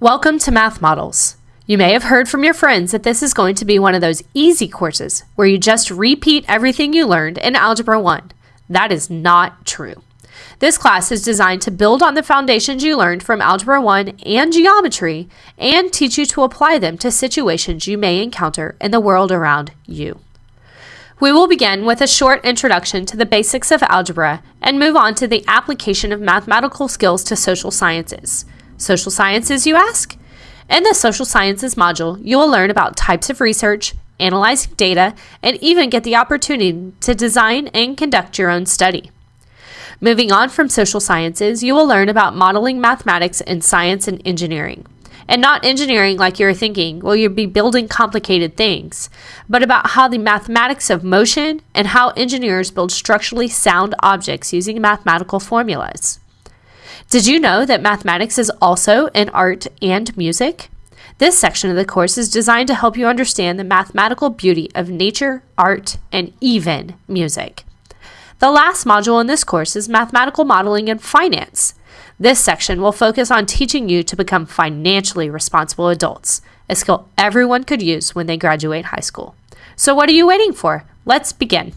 Welcome to Math Models. You may have heard from your friends that this is going to be one of those easy courses where you just repeat everything you learned in Algebra 1. That is not true. This class is designed to build on the foundations you learned from Algebra 1 and geometry and teach you to apply them to situations you may encounter in the world around you. We will begin with a short introduction to the basics of algebra and move on to the application of mathematical skills to social sciences. Social sciences, you ask? In the social sciences module, you will learn about types of research, analyzing data, and even get the opportunity to design and conduct your own study. Moving on from social sciences, you will learn about modeling mathematics in science and engineering and not engineering like you're thinking, well, you'll be building complicated things, but about how the mathematics of motion and how engineers build structurally sound objects using mathematical formulas. Did you know that mathematics is also in art and music? This section of the course is designed to help you understand the mathematical beauty of nature, art, and even music. The last module in this course is Mathematical Modeling and Finance. This section will focus on teaching you to become financially responsible adults, a skill everyone could use when they graduate high school. So, what are you waiting for? Let's begin.